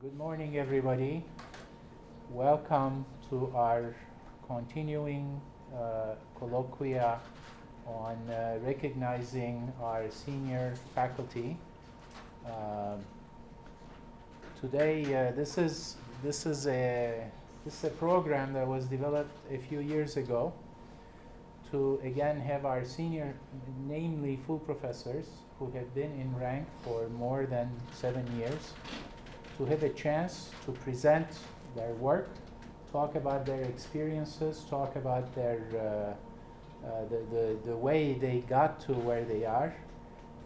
Good morning, everybody. Welcome to our continuing uh, colloquia on uh, recognizing our senior faculty. Um, today, uh, this is this is a this is a program that was developed a few years ago to again have our senior, namely full professors who have been in rank for more than seven years, to have a chance to present their work, talk about their experiences, talk about their uh, uh, the, the, the way they got to where they are.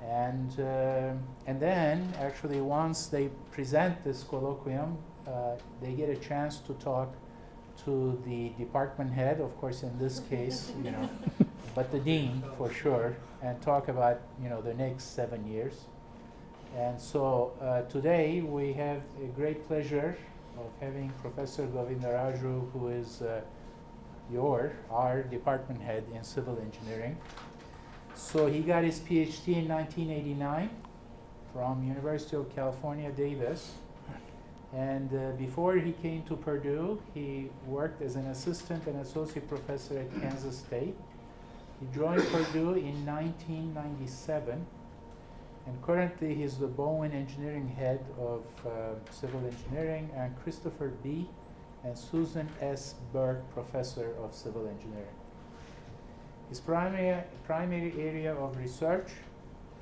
And, uh, and then, actually, once they present this colloquium, uh, they get a chance to talk to the department head, of course, in this case, you know, but the dean for sure, and talk about, you know, the next seven years. And so uh, today we have a great pleasure of having Professor Govindaraju, who is uh, your, our department head in civil engineering. So he got his PhD in 1989 from University of California, Davis. And uh, before he came to Purdue, he worked as an assistant and associate professor at Kansas State. He joined Purdue in 1997, and currently he's the Bowen Engineering Head of uh, Civil Engineering, and Christopher B. and Susan S. Burke Professor of Civil Engineering. His primary, primary area of research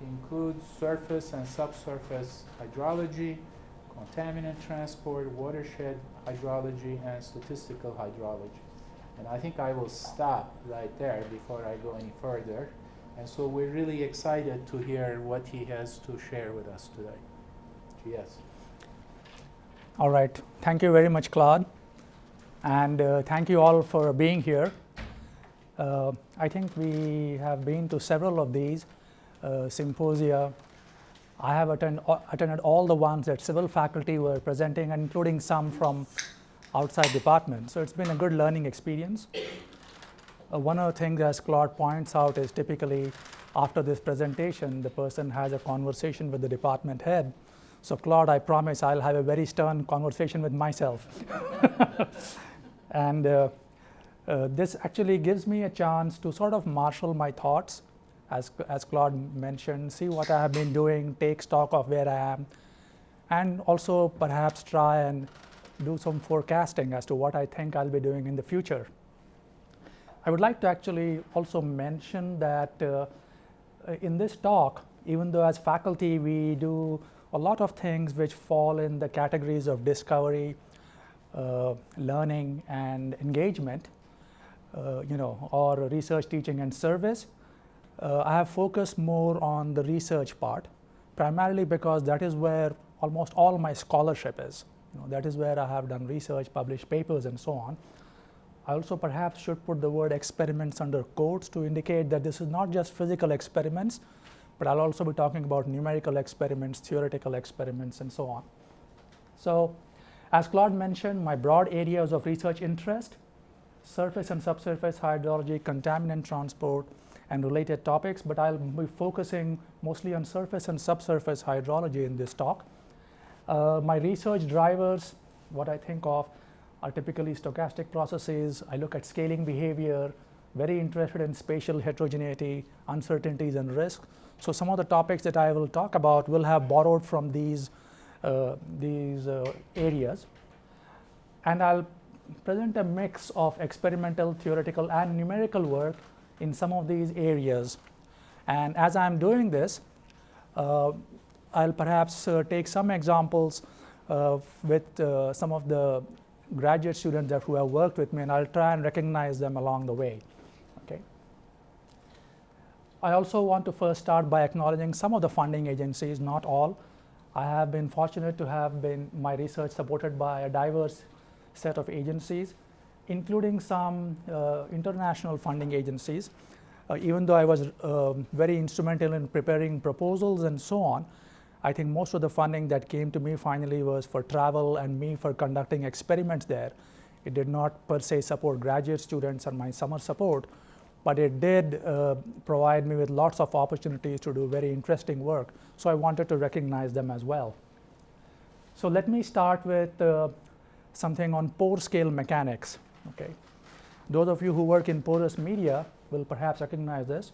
includes surface and subsurface hydrology, contaminant transport, watershed hydrology, and statistical hydrology. And I think I will stop right there before I go any further. And so we're really excited to hear what he has to share with us today. GS. All right. Thank you very much, Claude. And uh, thank you all for being here. Uh, I think we have been to several of these uh, symposia I have attend, uh, attended all the ones that civil faculty were presenting, including some from outside departments. So it's been a good learning experience. Uh, one of the things, as Claude points out, is typically after this presentation, the person has a conversation with the department head. So Claude, I promise I'll have a very stern conversation with myself. and uh, uh, this actually gives me a chance to sort of marshal my thoughts as, as Claude mentioned, see what I have been doing, take stock of where I am, and also perhaps try and do some forecasting as to what I think I'll be doing in the future. I would like to actually also mention that uh, in this talk, even though as faculty we do a lot of things which fall in the categories of discovery, uh, learning, and engagement, uh, you know, or research, teaching, and service, uh, I have focused more on the research part, primarily because that is where almost all my scholarship is. You know, that is where I have done research, published papers, and so on. I also perhaps should put the word experiments under quotes to indicate that this is not just physical experiments, but I'll also be talking about numerical experiments, theoretical experiments, and so on. So, as Claude mentioned, my broad areas of research interest, surface and subsurface hydrology, contaminant transport, and related topics, but I'll be focusing mostly on surface and subsurface hydrology in this talk. Uh, my research drivers, what I think of, are typically stochastic processes. I look at scaling behavior, very interested in spatial heterogeneity, uncertainties, and risk. So some of the topics that I will talk about will have borrowed from these, uh, these uh, areas. And I'll present a mix of experimental, theoretical, and numerical work in some of these areas. And as I'm doing this, uh, I'll perhaps uh, take some examples uh, with uh, some of the graduate students that who have worked with me, and I'll try and recognize them along the way. Okay. I also want to first start by acknowledging some of the funding agencies, not all. I have been fortunate to have been my research supported by a diverse set of agencies including some uh, international funding agencies. Uh, even though I was uh, very instrumental in preparing proposals and so on, I think most of the funding that came to me finally was for travel and me for conducting experiments there. It did not per se support graduate students and my summer support, but it did uh, provide me with lots of opportunities to do very interesting work. So I wanted to recognize them as well. So let me start with uh, something on pore scale mechanics. Okay, those of you who work in porous media will perhaps recognize this.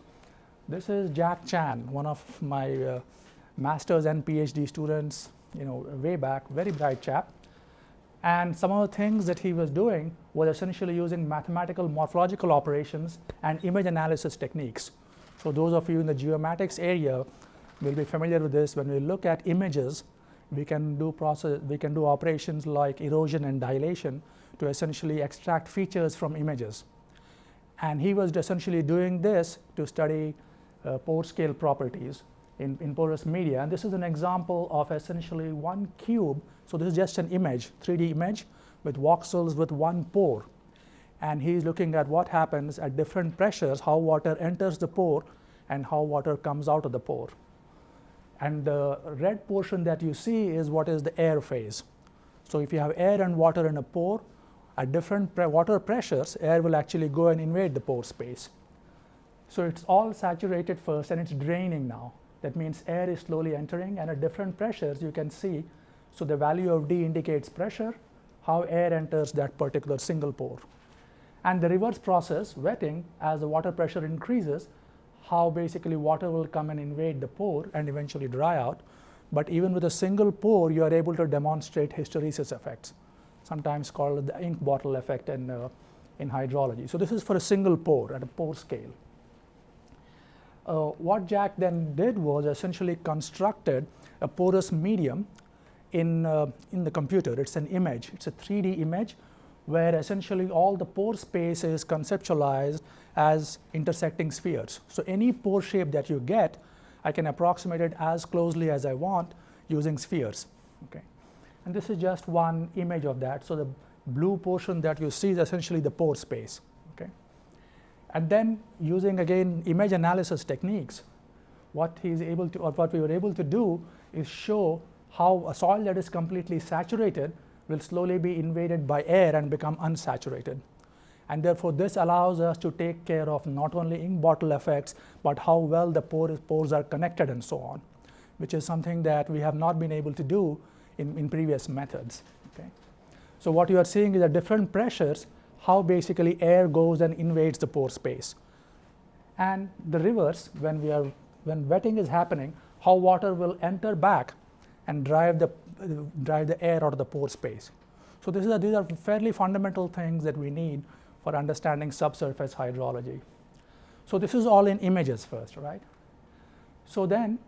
This is Jack Chan, one of my uh, master's and PhD students, you know, way back, very bright chap. And some of the things that he was doing was essentially using mathematical morphological operations and image analysis techniques. So those of you in the geomatics area will be familiar with this. When we look at images, we can do process, we can do operations like erosion and dilation to essentially extract features from images. And he was essentially doing this to study uh, pore scale properties in, in porous media. And this is an example of essentially one cube. So this is just an image, 3D image with voxels with one pore. And he's looking at what happens at different pressures, how water enters the pore and how water comes out of the pore. And the red portion that you see is what is the air phase. So if you have air and water in a pore, at different pre water pressures, air will actually go and invade the pore space. So it's all saturated first and it's draining now. That means air is slowly entering and at different pressures you can see. So the value of D indicates pressure, how air enters that particular single pore. And the reverse process, wetting, as the water pressure increases, how basically water will come and invade the pore and eventually dry out. But even with a single pore, you are able to demonstrate hysteresis effects, sometimes called the ink bottle effect in, uh, in hydrology. So this is for a single pore at a pore scale. Uh, what Jack then did was essentially constructed a porous medium in, uh, in the computer. It's an image, it's a 3D image where essentially all the pore space is conceptualized as intersecting spheres. So any pore shape that you get, I can approximate it as closely as I want using spheres. Okay. And this is just one image of that. So the blue portion that you see is essentially the pore space. And then using again image analysis techniques, what he's able to, or what we were able to do is show how a soil that is completely saturated will slowly be invaded by air and become unsaturated. And therefore, this allows us to take care of not only ink bottle effects, but how well the pores, pores are connected and so on, which is something that we have not been able to do in, in previous methods. Okay? So what you are seeing is at different pressures, how basically air goes and invades the pore space. And the reverse, when, we are, when wetting is happening, how water will enter back and drive the, uh, drive the air out of the pore space. So this is a, these are fairly fundamental things that we need for understanding subsurface hydrology. So this is all in images first, right? So then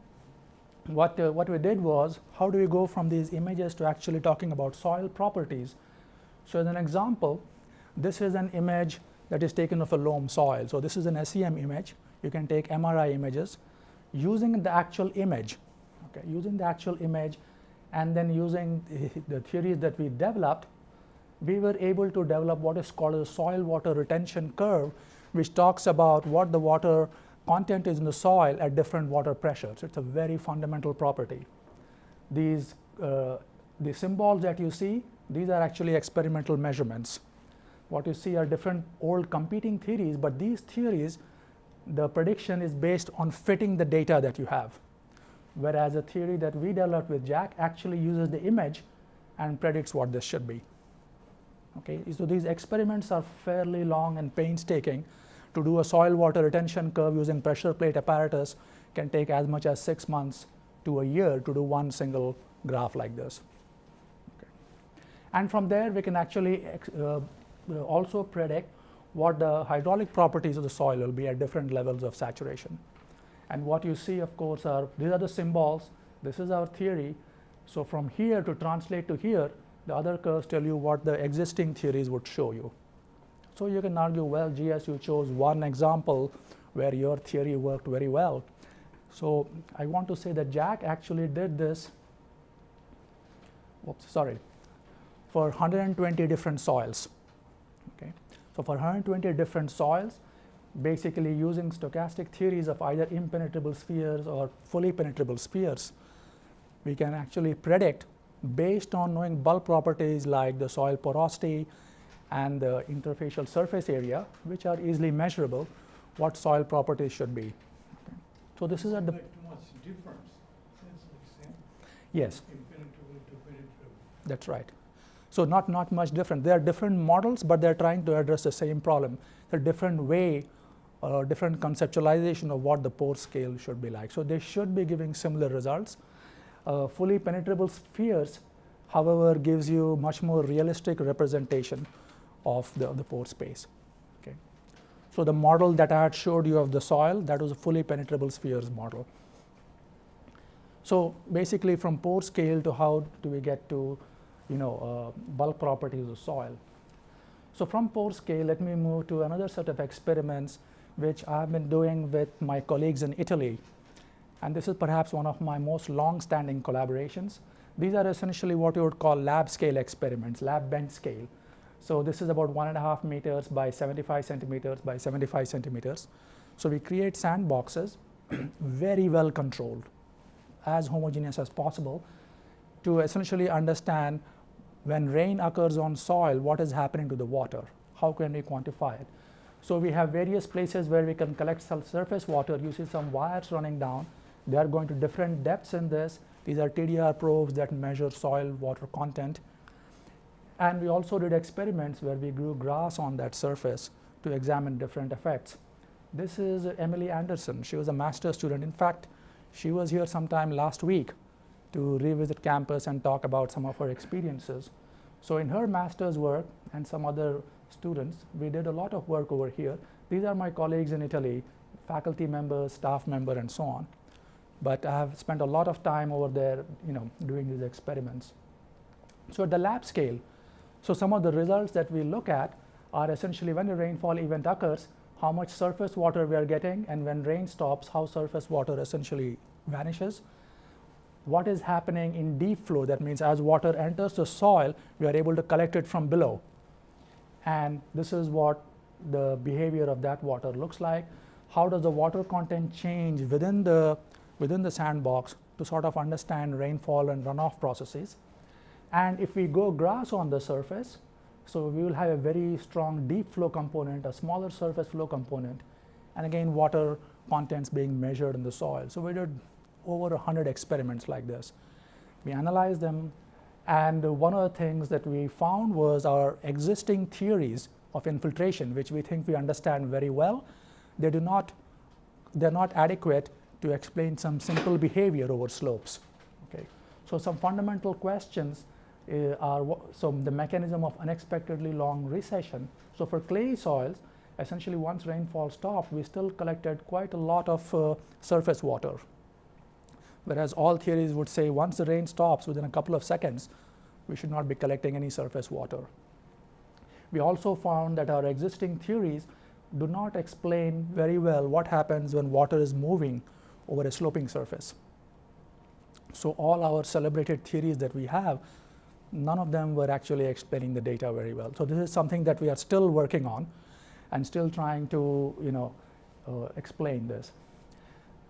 what, uh, what we did was, how do we go from these images to actually talking about soil properties? So as an example, this is an image that is taken of a loam soil. So this is an SEM image. You can take MRI images using the actual image, okay, using the actual image and then using the theories that we developed, we were able to develop what is called a soil water retention curve, which talks about what the water content is in the soil at different water pressures. It's a very fundamental property. These uh, the symbols that you see, these are actually experimental measurements what you see are different old competing theories, but these theories, the prediction is based on fitting the data that you have. Whereas a theory that we developed with Jack actually uses the image and predicts what this should be. Okay, so these experiments are fairly long and painstaking. To do a soil water retention curve using pressure plate apparatus can take as much as six months to a year to do one single graph like this. Okay. And from there, we can actually uh, also predict what the hydraulic properties of the soil will be at different levels of saturation. And what you see, of course, are these are the symbols. This is our theory. So from here to translate to here, the other curves tell you what the existing theories would show you. So you can argue, well, GS, you chose one example where your theory worked very well. So I want to say that Jack actually did this, oops, sorry, for 120 different soils. So for 120 different soils, basically using stochastic theories of either impenetrable spheres or fully penetrable spheres, we can actually predict based on knowing bulk properties like the soil porosity and the interfacial surface area, which are easily measurable, what soil properties should be. Okay. So this is at the too much difference. Yes. Impenetrable to penetrable. That's right. So not, not much different. They are different models, but they're trying to address the same problem. They're different way, uh, different conceptualization of what the pore scale should be like. So they should be giving similar results. Uh, fully penetrable spheres, however, gives you much more realistic representation of the, of the pore space. Okay. So the model that I had showed you of the soil, that was a fully penetrable spheres model. So basically from pore scale to how do we get to you know, uh, bulk properties of soil. So from pore scale, let me move to another set of experiments which I've been doing with my colleagues in Italy. And this is perhaps one of my most long-standing collaborations. These are essentially what you would call lab scale experiments, lab bench scale. So this is about one and a half meters by 75 centimeters by 75 centimeters. So we create sandboxes, very well controlled, as homogeneous as possible, to essentially understand when rain occurs on soil, what is happening to the water? How can we quantify it? So we have various places where we can collect surface water. You see some wires running down. They are going to different depths in this. These are TDR probes that measure soil water content. And we also did experiments where we grew grass on that surface to examine different effects. This is Emily Anderson. She was a master's student. In fact, she was here sometime last week to revisit campus and talk about some of her experiences. So in her master's work and some other students, we did a lot of work over here. These are my colleagues in Italy, faculty members, staff member, and so on. But I have spent a lot of time over there, you know, doing these experiments. So at the lab scale, so some of the results that we look at are essentially when a rainfall event occurs, how much surface water we are getting, and when rain stops, how surface water essentially vanishes what is happening in deep flow. That means as water enters the soil, we are able to collect it from below. And this is what the behavior of that water looks like. How does the water content change within the, within the sandbox to sort of understand rainfall and runoff processes. And if we go grass on the surface, so we will have a very strong deep flow component, a smaller surface flow component, and again water contents being measured in the soil. So we did over 100 experiments like this. We analyzed them and one of the things that we found was our existing theories of infiltration, which we think we understand very well, they do not, they're not adequate to explain some simple behavior over slopes. Okay. So some fundamental questions uh, are so the mechanism of unexpectedly long recession. So for clay soils, essentially once rainfall stopped, we still collected quite a lot of uh, surface water whereas all theories would say once the rain stops within a couple of seconds, we should not be collecting any surface water. We also found that our existing theories do not explain very well what happens when water is moving over a sloping surface. So all our celebrated theories that we have, none of them were actually explaining the data very well. So this is something that we are still working on and still trying to you know, uh, explain this.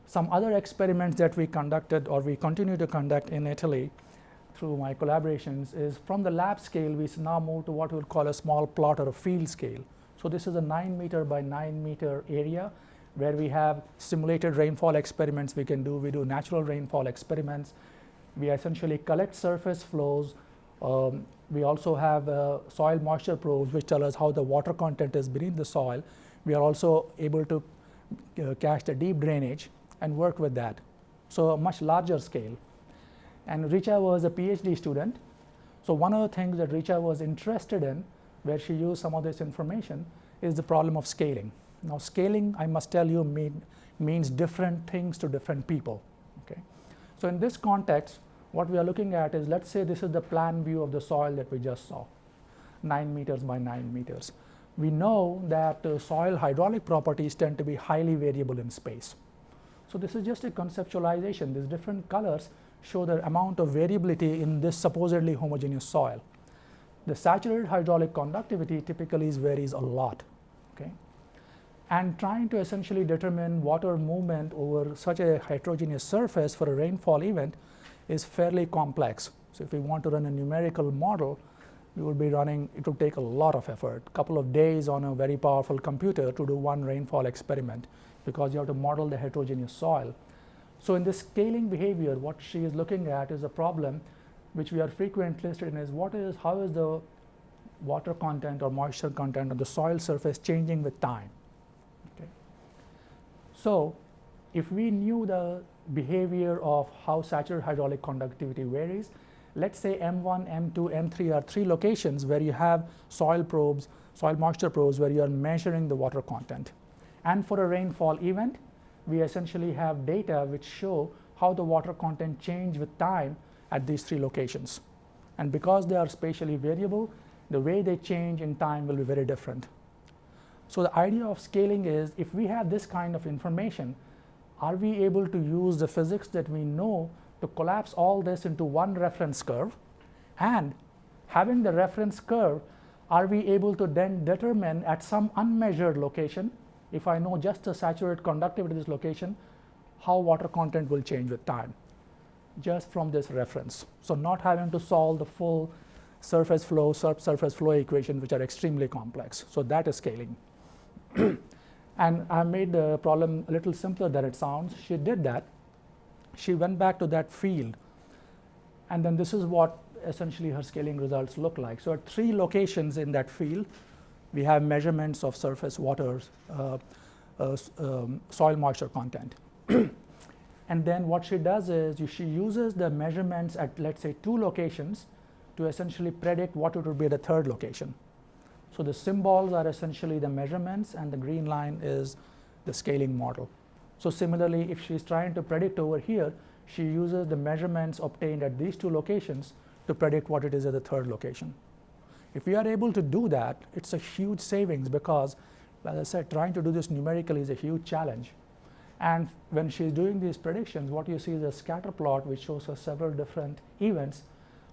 Some other experiments that we conducted or we continue to conduct in Italy through my collaborations is from the lab scale, we now move to what we would call a small plot or a field scale. So this is a 9 meter by 9 meter area where we have simulated rainfall experiments we can do. We do natural rainfall experiments. We essentially collect surface flows. Um, we also have uh, soil moisture probes which tell us how the water content is beneath the soil. We are also able to uh, catch the deep drainage and work with that. So a much larger scale. And Richa was a PhD student. So one of the things that Richa was interested in, where she used some of this information, is the problem of scaling. Now scaling, I must tell you, mean, means different things to different people. Okay? So in this context, what we are looking at is, let's say this is the plan view of the soil that we just saw, 9 meters by 9 meters. We know that uh, soil hydraulic properties tend to be highly variable in space. So this is just a conceptualization. These different colors show the amount of variability in this supposedly homogeneous soil. The saturated hydraulic conductivity typically varies a lot. Okay? And trying to essentially determine water movement over such a heterogeneous surface for a rainfall event is fairly complex. So if we want to run a numerical model, we will be running, it will take a lot of effort, couple of days on a very powerful computer to do one rainfall experiment because you have to model the heterogeneous soil. So in this scaling behavior, what she is looking at is a problem which we are frequently interested in is what is, how is the water content or moisture content of the soil surface changing with time. Okay. So, if we knew the behavior of how saturated hydraulic conductivity varies, let us say M1, M2, M3 are three locations where you have soil probes, soil moisture probes where you are measuring the water content. And for a rainfall event, we essentially have data which show how the water content change with time at these three locations. And because they are spatially variable, the way they change in time will be very different. So, the idea of scaling is if we have this kind of information, are we able to use the physics that we know to collapse all this into one reference curve and having the reference curve are we able to then determine at some unmeasured location if I know just the saturated conductivity of this location how water content will change with time just from this reference. So, not having to solve the full surface flow, surface flow equation which are extremely complex. So, that is scaling. and I made the problem a little simpler than it sounds. She did that. She went back to that field and then this is what essentially her scaling results look like. So, at three locations in that field, we have measurements of surface water, uh, uh, um, soil moisture content. and then what she does is she uses the measurements at let us say two locations to essentially predict what it would be at the third location. So, the symbols are essentially the measurements and the green line is the scaling model. So, similarly if she is trying to predict over here, she uses the measurements obtained at these two locations to predict what it is at the third location. If we are able to do that, it is a huge savings because as I said trying to do this numerically is a huge challenge. And when she's doing these predictions, what you see is a scatter plot which shows us several different events,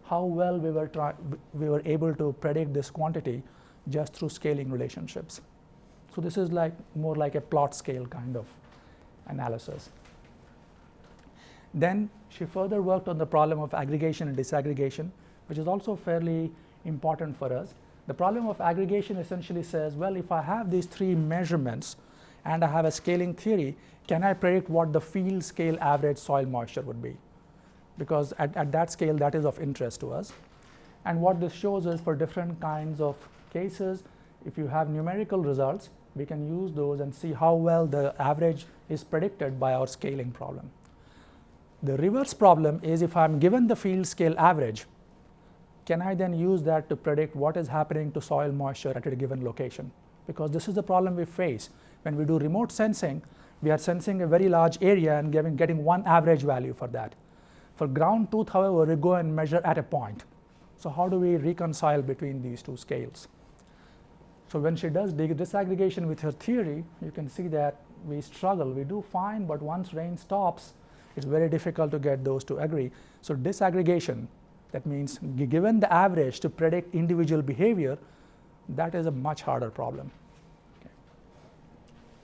how well we were, we were able to predict this quantity just through scaling relationships. So, this is like more like a plot scale kind of analysis. Then she further worked on the problem of aggregation and disaggregation, which is also fairly important for us. The problem of aggregation essentially says, well, if I have these three measurements and I have a scaling theory, can I predict what the field scale average soil moisture would be? Because at, at that scale, that is of interest to us. And what this shows is for different kinds of cases, if you have numerical results, we can use those and see how well the average is predicted by our scaling problem. The reverse problem is if I am given the field scale average, can I then use that to predict what is happening to soil moisture at a given location? Because this is the problem we face. When we do remote sensing, we are sensing a very large area and giving, getting one average value for that. For ground truth, however, we go and measure at a point. So, how do we reconcile between these two scales? So, when she does disaggregation with her theory, you can see that we struggle. We do fine, but once rain stops, it's very difficult to get those to agree. So, disaggregation that means given the average to predict individual behavior, that is a much harder problem.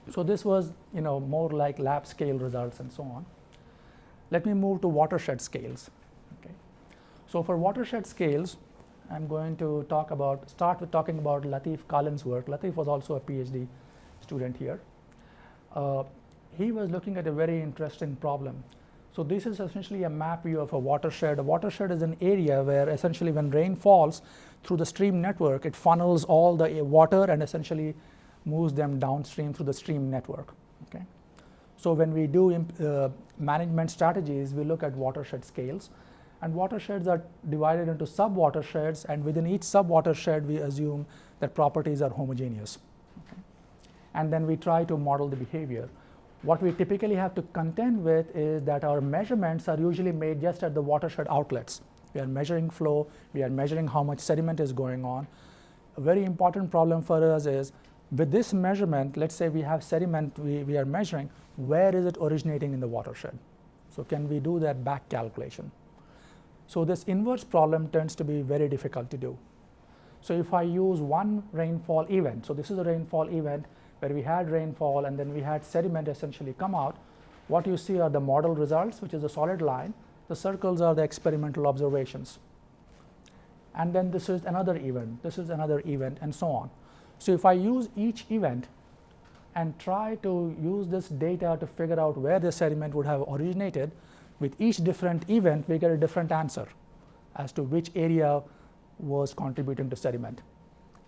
So, this was you know more like lab scale results and so on. Let me move to watershed scales. Okay. So, for watershed scales, I am going to talk about start with talking about Latif Kalin's work. Latif was also a PhD student here. Uh, he was looking at a very interesting problem so, this is essentially a map view of a watershed. A watershed is an area where essentially when rain falls through the stream network, it funnels all the water and essentially moves them downstream through the stream network. Okay. So, when we do uh, management strategies, we look at watershed scales and watersheds are divided into sub watersheds and within each sub watershed we assume that properties are homogeneous. Okay. And then we try to model the behavior. What we typically have to contend with is that our measurements are usually made just at the watershed outlets. We are measuring flow, we are measuring how much sediment is going on. A very important problem for us is with this measurement, let's say we have sediment we, we are measuring, where is it originating in the watershed? So, can we do that back calculation? So, this inverse problem tends to be very difficult to do. So, if I use one rainfall event, so this is a rainfall event, where we had rainfall and then we had sediment essentially come out, what you see are the model results which is a solid line, the circles are the experimental observations. And then this is another event, this is another event and so on. So, if I use each event and try to use this data to figure out where the sediment would have originated, with each different event we get a different answer. as to which area was contributing to sediment.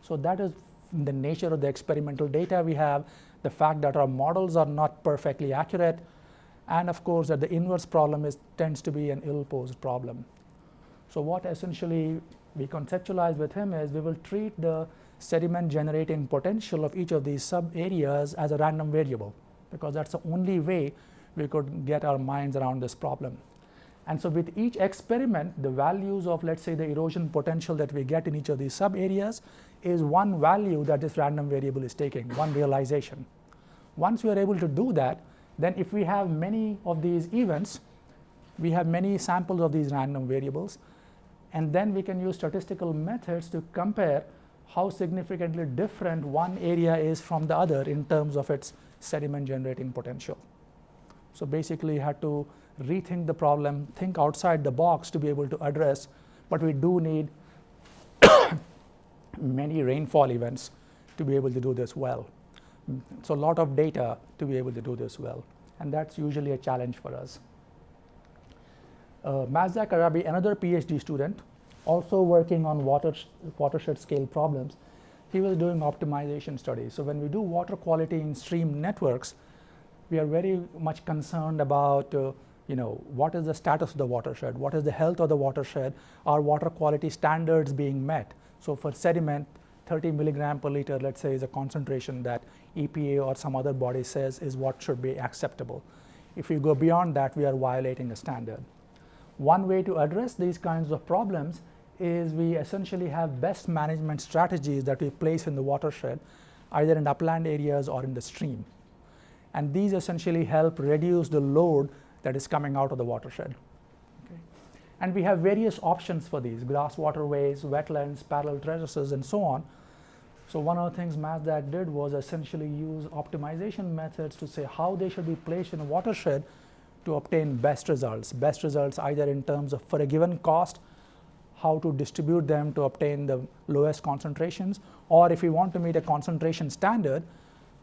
So that is the nature of the experimental data we have, the fact that our models are not perfectly accurate, and of course that the inverse problem is, tends to be an ill-posed problem. So what essentially we conceptualize with him is we will treat the sediment generating potential of each of these sub areas as a random variable because that's the only way we could get our minds around this problem. And so with each experiment, the values of let's say the erosion potential that we get in each of these sub areas is one value that this random variable is taking, one realization. Once we are able to do that, then if we have many of these events, we have many samples of these random variables, and then we can use statistical methods to compare how significantly different one area is from the other in terms of its sediment generating potential. So basically, you had to rethink the problem, think outside the box to be able to address, but we do need many rainfall events to be able to do this well. So a lot of data to be able to do this well, and that's usually a challenge for us. Uh, Mazdak Arabi, another PhD student, also working on water watershed scale problems, he was doing optimization studies. So when we do water quality in stream networks, we are very much concerned about uh, you know what is the status of the watershed, what is the health of the watershed, are water quality standards being met. So for sediment, 30 milligram per liter, let's say, is a concentration that EPA or some other body says is what should be acceptable. If we go beyond that, we are violating a standard. One way to address these kinds of problems is we essentially have best management strategies that we place in the watershed, either in upland areas or in the stream. And these essentially help reduce the load that is coming out of the watershed. And we have various options for these, grass waterways, wetlands, parallel terraces, and so on. So one of the things Mazdak did was essentially use optimization methods to say how they should be placed in a watershed to obtain best results. Best results either in terms of for a given cost, how to distribute them to obtain the lowest concentrations, or if we want to meet a concentration standard,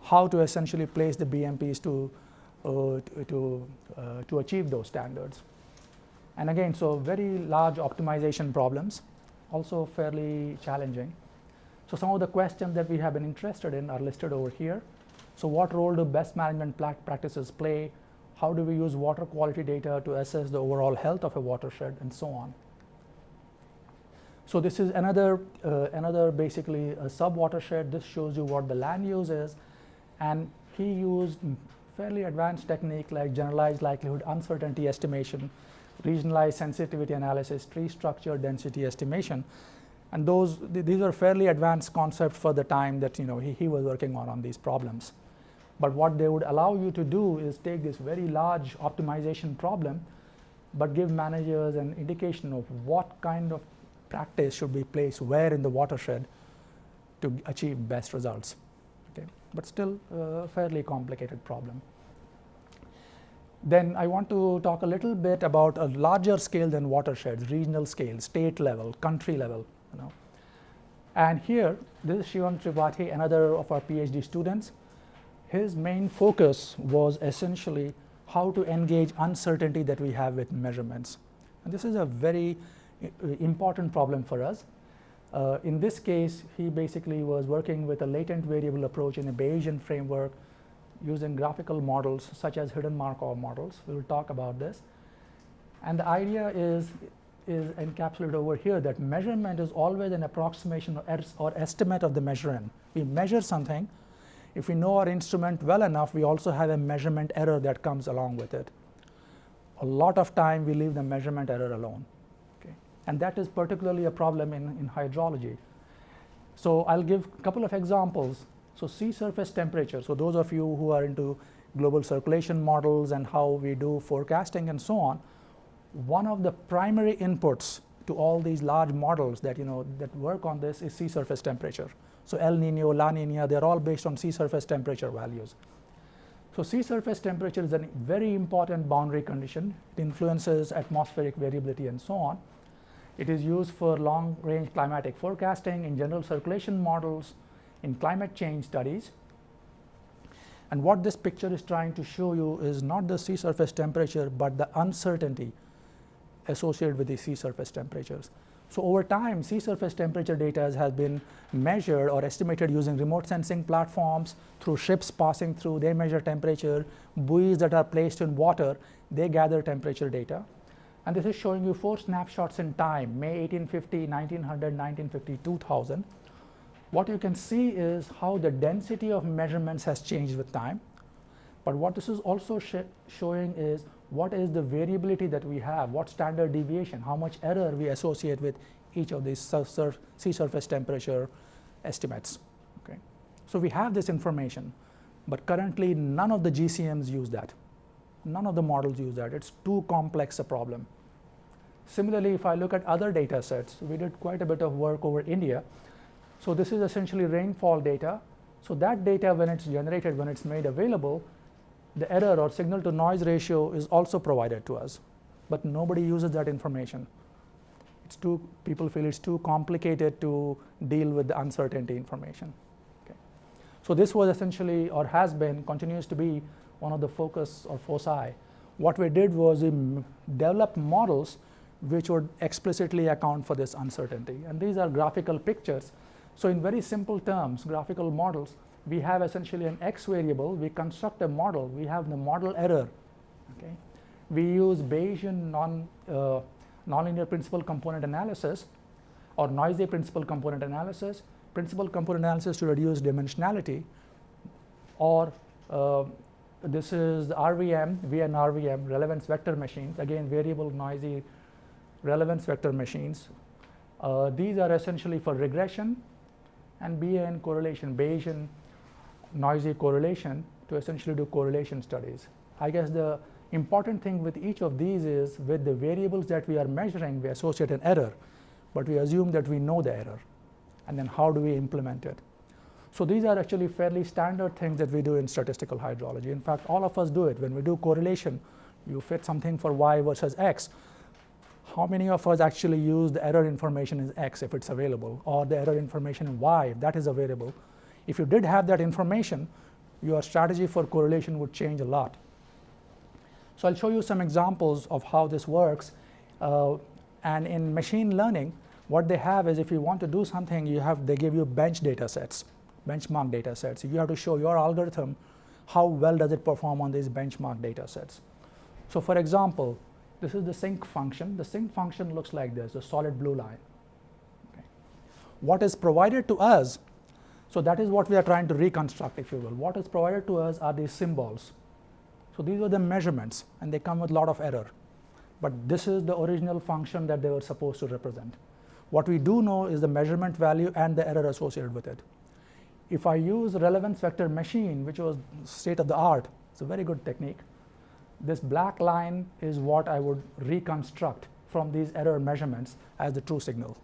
how to essentially place the BMPs to, uh, to, uh, to achieve those standards. And again, so very large optimization problems, also fairly challenging. So some of the questions that we have been interested in are listed over here. So what role do best management practices play? How do we use water quality data to assess the overall health of a watershed and so on. So this is another, uh, another basically a sub watershed. This shows you what the land use is. And he used fairly advanced technique like generalized likelihood uncertainty estimation, regionalized sensitivity analysis, tree structure density estimation and those, th these are fairly advanced concepts for the time that you know, he, he was working on on these problems. But what they would allow you to do is take this very large optimization problem, but give managers an indication of what kind of practice should be placed where in the watershed to achieve best results. Okay. But still a fairly complicated problem. Then I want to talk a little bit about a larger scale than watersheds, regional scale, state level, country level. You know. And here, this is Shivam Tripathi, another of our PhD students. His main focus was essentially how to engage uncertainty that we have with measurements. And this is a very uh, important problem for us. Uh, in this case, he basically was working with a latent variable approach in a Bayesian framework using graphical models such as hidden Markov models. We will talk about this. And the idea is is encapsulated over here that measurement is always an approximation or, or estimate of the measurement. We measure something. If we know our instrument well enough, we also have a measurement error that comes along with it. A lot of time we leave the measurement error alone. Okay? And that is particularly a problem in, in hydrology. So I'll give a couple of examples. So sea surface temperature. So those of you who are into global circulation models and how we do forecasting and so on, one of the primary inputs to all these large models that you know that work on this is sea surface temperature. So El Nino, La Nina, they're all based on sea surface temperature values. So sea surface temperature is a very important boundary condition. It influences atmospheric variability and so on. It is used for long range climatic forecasting in general circulation models, in climate change studies. And what this picture is trying to show you is not the sea surface temperature, but the uncertainty associated with the sea surface temperatures. So over time, sea surface temperature data has been measured or estimated using remote sensing platforms through ships passing through, they measure temperature, buoys that are placed in water, they gather temperature data. And this is showing you four snapshots in time, May 1850, 1900, 1950, 2000. What you can see is how the density of measurements has changed with time. But what this is also sh showing is what is the variability that we have, what standard deviation, how much error we associate with each of these sur sea surface temperature estimates. Okay. So we have this information, but currently none of the GCMs use that. None of the models use that. It's too complex a problem. Similarly, if I look at other data sets, we did quite a bit of work over India. So this is essentially rainfall data. So that data, when it's generated, when it's made available, the error or signal to noise ratio is also provided to us, but nobody uses that information. It's too, people feel it's too complicated to deal with the uncertainty information. Okay. So this was essentially, or has been, continues to be one of the focus or foci. What we did was we developed models which would explicitly account for this uncertainty. And these are graphical pictures. So in very simple terms, graphical models, we have essentially an x variable, we construct a model, we have the model error. Okay. We use Bayesian non, uh, nonlinear principal component analysis or noisy principal component analysis, principal component analysis to reduce dimensionality, or uh, this is RVM, VN RVM, relevance vector machines, again variable noisy relevance vector machines. Uh, these are essentially for regression and BAN correlation, Bayesian noisy correlation to essentially do correlation studies. I guess the important thing with each of these is with the variables that we are measuring, we associate an error, but we assume that we know the error. And then how do we implement it? So these are actually fairly standard things that we do in statistical hydrology. In fact, all of us do it. When we do correlation, you fit something for y versus x. How many of us actually use the error information in x if it's available, or the error information in y if that is available, if you did have that information, your strategy for correlation would change a lot. So I'll show you some examples of how this works. Uh, and in machine learning, what they have is if you want to do something, you have they give you bench data sets, benchmark data sets. You have to show your algorithm how well does it perform on these benchmark data sets. So for example, this is the sinc function. The sinc function looks like this, the solid blue line. Okay. What is provided to us so that is what we are trying to reconstruct, if you will. What is provided to us are these symbols. So these are the measurements, and they come with a lot of error. But this is the original function that they were supposed to represent. What we do know is the measurement value and the error associated with it. If I use relevance vector machine, which was state of the art, it's a very good technique. This black line is what I would reconstruct from these error measurements as the true signal.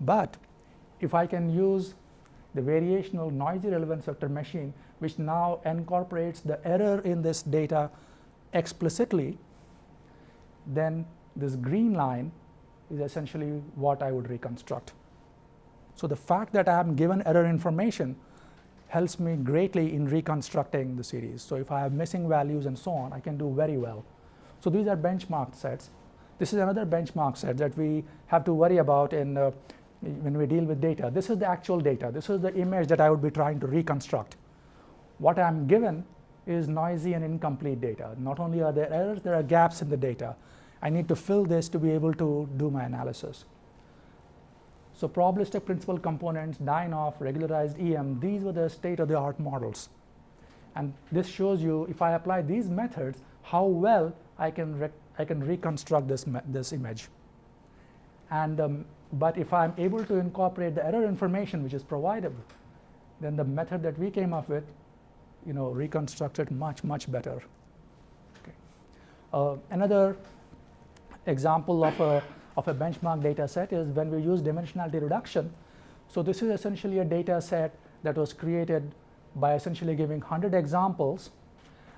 But if I can use the variational noisy relevance vector machine, which now incorporates the error in this data explicitly, then this green line is essentially what I would reconstruct. So the fact that I am given error information helps me greatly in reconstructing the series. So if I have missing values and so on, I can do very well. So these are benchmark sets. This is another benchmark set that we have to worry about in uh, when we deal with data. This is the actual data. This is the image that I would be trying to reconstruct. What I'm given is noisy and incomplete data. Not only are there errors, there are gaps in the data. I need to fill this to be able to do my analysis. So probabilistic principal components, DINEOF, regularized EM, these were the state-of-the-art models. And this shows you, if I apply these methods, how well I can, I can reconstruct this, this image. And um, but if I'm able to incorporate the error information which is provided, then the method that we came up with, you know, reconstructed much, much better. Okay. Uh, another example of a, of a benchmark data set is when we use dimensionality reduction. So this is essentially a data set that was created by essentially giving 100 examples.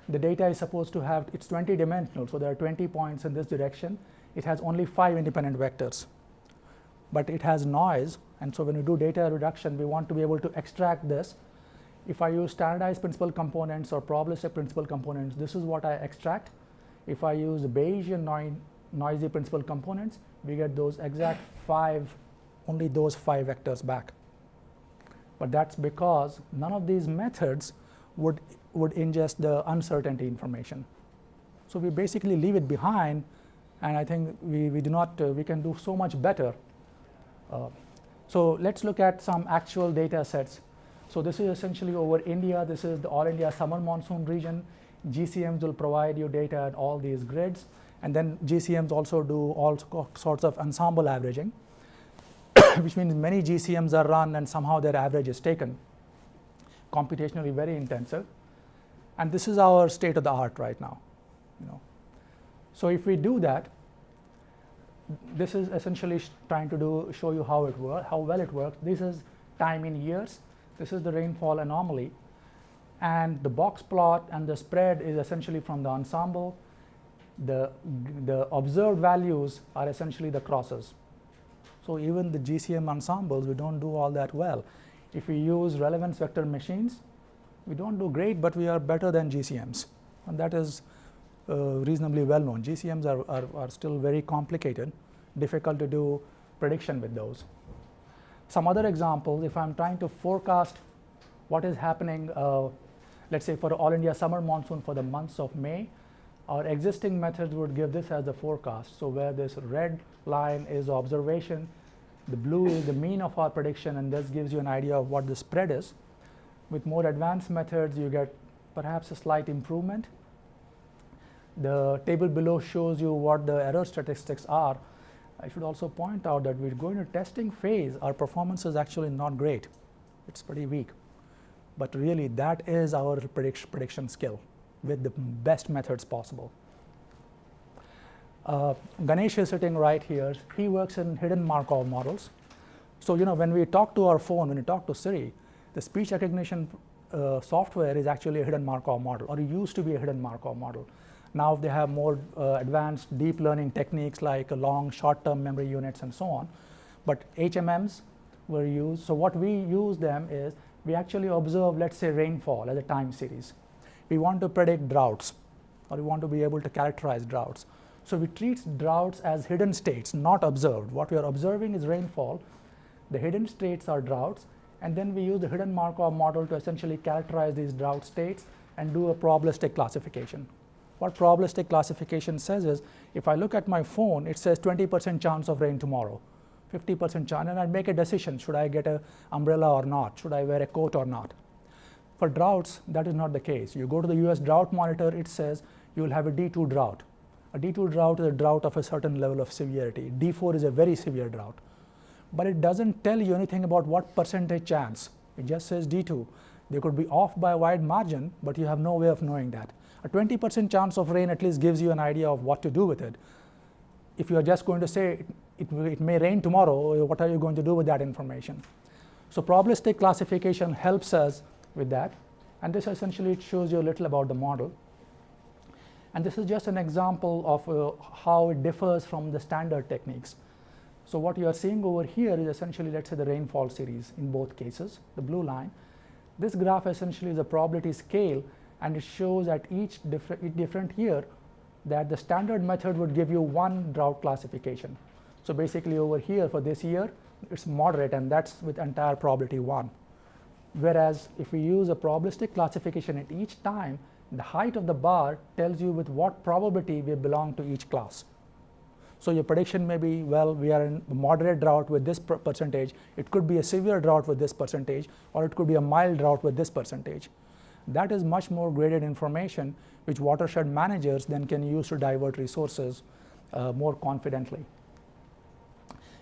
The data is supposed to have, it's 20 dimensional, so there are 20 points in this direction. It has only five independent vectors but it has noise. And so when we do data reduction, we want to be able to extract this. If I use standardized principal components or probabilistic principal components, this is what I extract. If I use Bayesian noisy principal components, we get those exact five, only those five vectors back. But that's because none of these methods would, would ingest the uncertainty information. So we basically leave it behind, and I think we, we do not, uh, we can do so much better. Uh, so let's look at some actual data sets. So this is essentially over India. This is the all India summer monsoon region. GCMs will provide you data at all these grids. And then GCMs also do all sorts of ensemble averaging, which means many GCMs are run and somehow their average is taken. Computationally very intensive. And this is our state of the art right now. You know. So if we do that, this is essentially trying to do show you how it works, how well it works. This is time in years. This is the rainfall anomaly. And the box plot and the spread is essentially from the ensemble the, the observed values are essentially the crosses. So even the GCM ensembles, we don't do all that well. If we use relevance vector machines, we don't do great, but we are better than GCMs. And that is uh, reasonably well known. GCMs are, are, are, still very complicated, difficult to do prediction with those. Some other examples, if I'm trying to forecast what is happening, uh, let's say for all India summer monsoon for the months of May, our existing methods would give this as the forecast. So where this red line is observation, the blue is the mean of our prediction, and this gives you an idea of what the spread is. With more advanced methods, you get perhaps a slight improvement. The table below shows you what the error statistics are. I should also point out that we're going to testing phase, our performance is actually not great. It's pretty weak. But really, that is our prediction, prediction skill with the best methods possible. Uh, Ganesh is sitting right here. He works in hidden Markov models. So, you know, when we talk to our phone, when we talk to Siri, the speech recognition uh, software is actually a hidden Markov model, or it used to be a hidden Markov model. Now they have more uh, advanced deep learning techniques like long short-term memory units and so on. But HMMs were used. So what we use them is we actually observe, let's say, rainfall as a time series we want to predict droughts or we want to be able to characterize droughts. So we treat droughts as hidden states, not observed. What we are observing is rainfall. The hidden states are droughts, and then we use the hidden Markov model to essentially characterize these drought states and do a probabilistic classification. What probabilistic classification says is, if I look at my phone, it says 20% chance of rain tomorrow, 50% chance, and I make a decision, should I get an umbrella or not? Should I wear a coat or not? For droughts, that is not the case. You go to the US drought monitor, it says you will have a D2 drought. A D2 drought is a drought of a certain level of severity. D4 is a very severe drought. But it doesn't tell you anything about what percentage chance. It just says D2. They could be off by a wide margin, but you have no way of knowing that. A 20% chance of rain at least gives you an idea of what to do with it. If you are just going to say it, it, it may rain tomorrow, what are you going to do with that information? So probabilistic classification helps us with that. And this essentially it shows you a little about the model. And this is just an example of uh, how it differs from the standard techniques. So what you are seeing over here is essentially, let's say, the rainfall series in both cases, the blue line. This graph essentially is a probability scale, and it shows at each different, different year that the standard method would give you one drought classification. So basically over here for this year, it's moderate, and that's with entire probability 1. Whereas if we use a probabilistic classification at each time, the height of the bar tells you with what probability we belong to each class. So your prediction may be, well, we are in moderate drought with this per percentage. It could be a severe drought with this percentage, or it could be a mild drought with this percentage. That is much more graded information, which watershed managers then can use to divert resources uh, more confidently.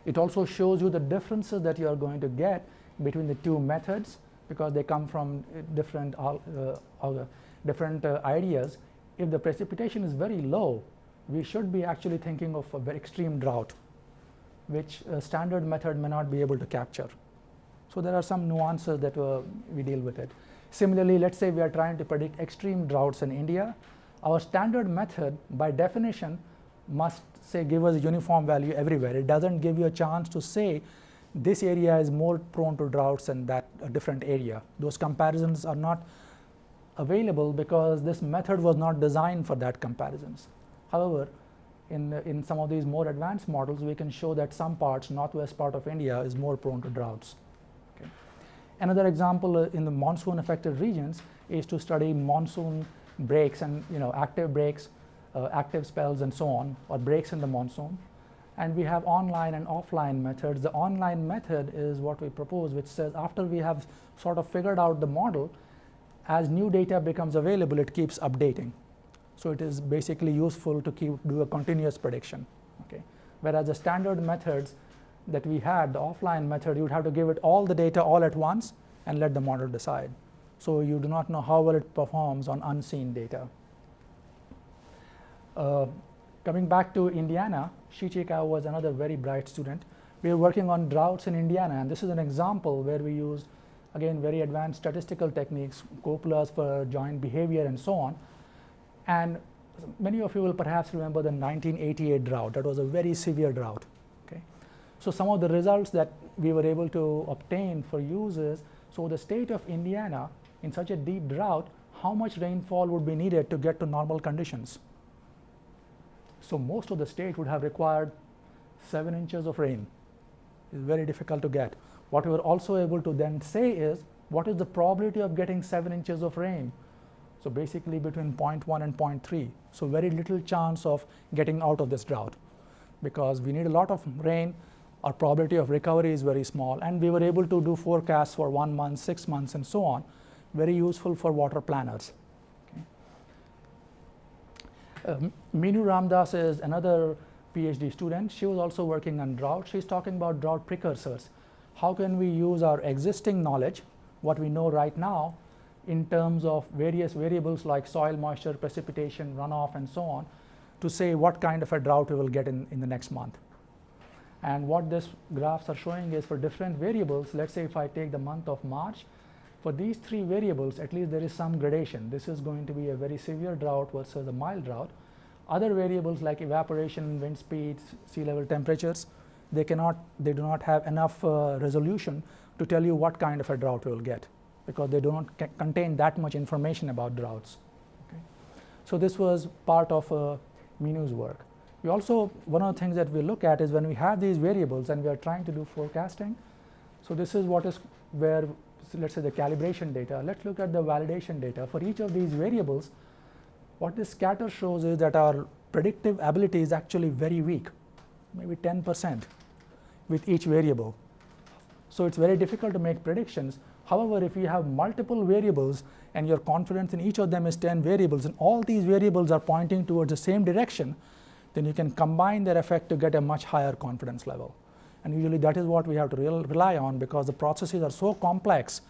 It also shows you the differences that you are going to get between the two methods because they come from different, uh, uh, different uh, ideas. If the precipitation is very low, we should be actually thinking of a very extreme drought, which standard method may not be able to capture. So there are some nuances that uh, we deal with it. Similarly, let's say we are trying to predict extreme droughts in India. Our standard method, by definition, must say give us a uniform value everywhere. It doesn't give you a chance to say this area is more prone to droughts than that different area. Those comparisons are not available because this method was not designed for that comparisons. However, in, in some of these more advanced models, we can show that some parts, northwest part of India, is more prone to droughts. Okay. Another example uh, in the monsoon affected regions is to study monsoon breaks and you know active breaks, uh, active spells and so on, or breaks in the monsoon. And we have online and offline methods. The online method is what we propose, which says after we have sort of figured out the model, as new data becomes available, it keeps updating. So it is basically useful to keep do a continuous prediction. Okay. Whereas the standard methods that we had, the offline method, you would have to give it all the data all at once and let the model decide. So you do not know how well it performs on unseen data. Uh, coming back to Indiana, Shih-Chieh Kao was another very bright student. We are working on droughts in Indiana, and this is an example where we use, again, very advanced statistical techniques, copulas for joint behavior and so on. And many of you will perhaps remember the 1988 drought. That was a very severe drought. Okay? So some of the results that we were able to obtain for users, so the state of Indiana in such a deep drought, how much rainfall would be needed to get to normal conditions? So most of the state would have required 7 inches of rain. It's very difficult to get. What we were also able to then say is, what is the probability of getting 7 inches of rain? So basically between 0.1 and 0.3. So very little chance of getting out of this drought because we need a lot of rain. Our probability of recovery is very small, and we were able to do forecasts for one month, six months, and so on. Very useful for water planners. Um, Ramadas is another PhD student. She was also working on drought. She's talking about drought precursors. How can we use our existing knowledge, what we know right now, in terms of various variables like soil moisture, precipitation, runoff, and so on, to say what kind of a drought we will get in, in the next month. And what these graphs are showing is for different variables, let's say if I take the month of March, for these three variables, at least there is some gradation. This is going to be a very severe drought versus a mild drought. Other variables like evaporation, wind speeds, sea level temperatures, they cannot, they do not have enough uh, resolution to tell you what kind of a drought we will get because they do not contain that much information about droughts. Okay. So this was part of uh, Meenu's work. We also, one of the things that we look at is when we have these variables and we are trying to do forecasting. So this is what is where let's say the calibration data. Let's look at the validation data. For each of these variables, what this scatter shows is that our predictive ability is actually very weak, maybe 10 percent with each variable. So it's very difficult to make predictions. However, if you have multiple variables and your confidence in each of them is 10 variables and all these variables are pointing towards the same direction, then you can combine their effect to get a much higher confidence level. And usually that is what we have to rely on because the processes are so complex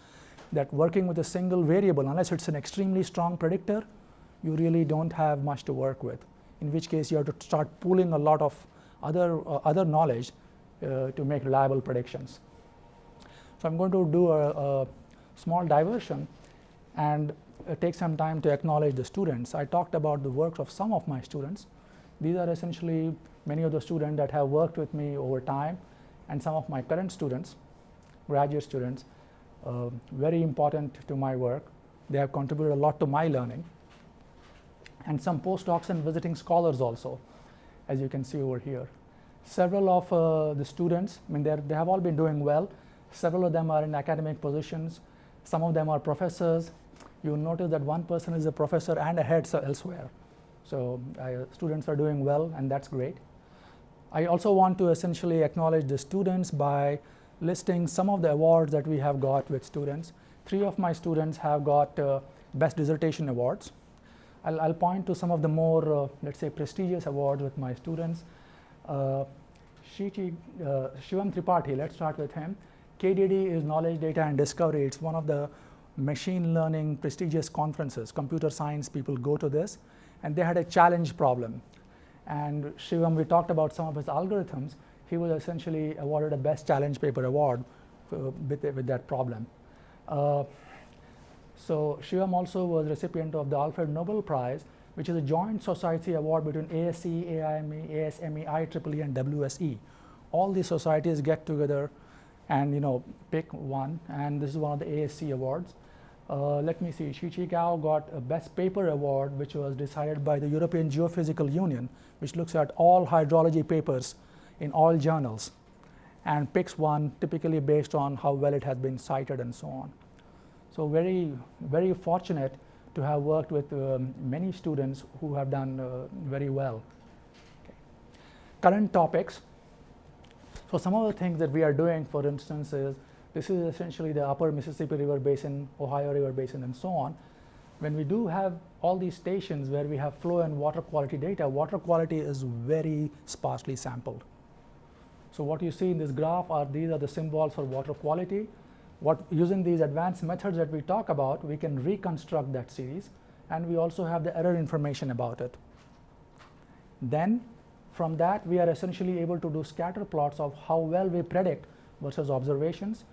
that working with a single variable, unless it's an extremely strong predictor, you really don't have much to work with. In which case you have to start pooling a lot of other, uh, other knowledge uh, to make reliable predictions. So I'm going to do a, a small diversion and uh, take some time to acknowledge the students. I talked about the work of some of my students. These are essentially many of the students that have worked with me over time and some of my current students, graduate students, uh, very important to my work. They have contributed a lot to my learning. And some postdocs and visiting scholars also, as you can see over here. Several of uh, the students, I mean, they have all been doing well. Several of them are in academic positions. Some of them are professors. You'll notice that one person is a professor and a head elsewhere. So uh, students are doing well, and that's great. I also want to essentially acknowledge the students by listing some of the awards that we have got with students. Three of my students have got uh, best dissertation awards. I'll, I'll, point to some of the more, uh, let's say, prestigious awards with my students. Uh, uh, Shivam Tripathi, let's start with him. KDD is Knowledge, Data and Discovery. It's one of the machine learning prestigious conferences. Computer science people go to this. And they had a challenge problem. And Shivam, we talked about some of his algorithms. He was essentially awarded a Best Challenge Paper Award uh, with, with that problem. Uh, so Shivam also was recipient of the Alfred Noble Prize, which is a joint society award between ASE, AIME, ASME, IEEE, and WSE. All these societies get together and you know pick one, and this is one of the ASC awards. Uh, let me see, Shih-Chieh Kao got a Best Paper Award, which was decided by the European Geophysical Union, which looks at all hydrology papers in all journals and picks one typically based on how well it has been cited and so on. So very, very fortunate to have worked with um, many students who have done uh, very well. Okay. Current topics. So some of the things that we are doing, for instance, is this is essentially the upper Mississippi River Basin, Ohio River Basin, and so on. When we do have all these stations where we have flow and water quality data, water quality is very sparsely sampled. So what you see in this graph are these are the symbols for water quality. What using these advanced methods that we talk about, we can reconstruct that series, and we also have the error information about it. Then from that, we are essentially able to do scatter plots of how well we predict versus observations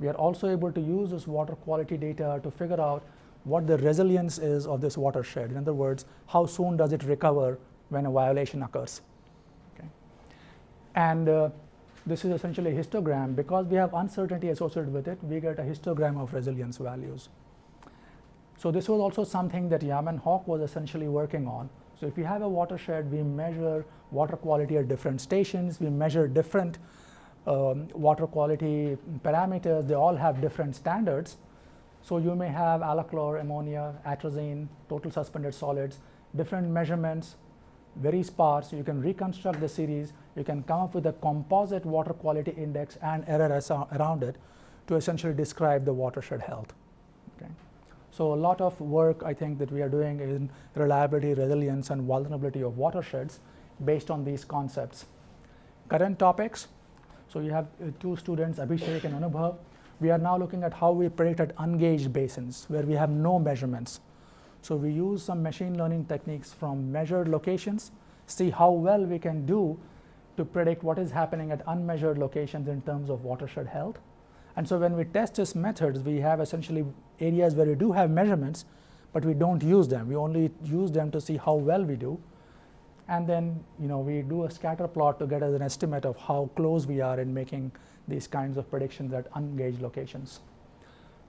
we are also able to use this water quality data to figure out what the resilience is of this watershed. In other words, how soon does it recover when a violation occurs. Okay. And uh, this is essentially a histogram. Because we have uncertainty associated with it, we get a histogram of resilience values. So this was also something that Yamen Hoque was essentially working on. So if we have a watershed, we measure water quality at different stations, we measure different um, water quality parameters, they all have different standards. So you may have alachlor, ammonia, atrazine, total suspended solids, different measurements, very sparse. You can reconstruct the series. You can come up with a composite water quality index and error around it to essentially describe the watershed health. Okay. So a lot of work I think that we are doing in reliability, resilience, and vulnerability of watersheds based on these concepts. Current topics, so you have uh, two students, Abhishek and Anubhav. We are now looking at how we predict at ungauged basins where we have no measurements. So we use some machine learning techniques from measured locations, see how well we can do to predict what is happening at unmeasured locations in terms of watershed health. And so when we test these methods, we have essentially areas where we do have measurements, but we don't use them. We only use them to see how well we do and then you know we do a scatter plot to get as an estimate of how close we are in making these kinds of predictions at ungauged locations.